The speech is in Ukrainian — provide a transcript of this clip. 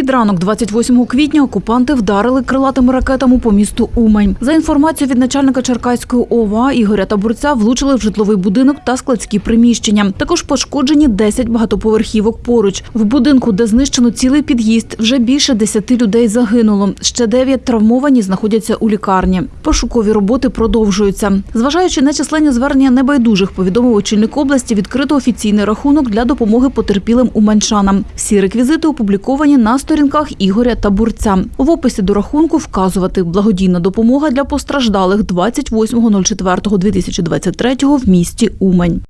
Під ранок 28 квітня окупанти вдарили крилатими ракетами по місту Умань. За інформацією від начальника Черкаської ОВА Ігоря Табурця, влучили в житловий будинок та складські приміщення. Також пошкоджені 10 багатоповерхівок поруч. В будинку, де знищено цілий під'їзд, вже більше 10 людей загинуло. Ще 9 травмовані знаходяться у лікарні. Пошукові роботи продовжуються. Зважаючи на численні звернення небайдужих, повідомив очільник області відкрито офіційний рахунок для допомоги потерпілим уманчанам. Всі реквізити опубліковані на сторінках Ігоря Табурця. В описі до рахунку вказувати благодійна допомога для постраждалих 28.04.2023 в місті Умань.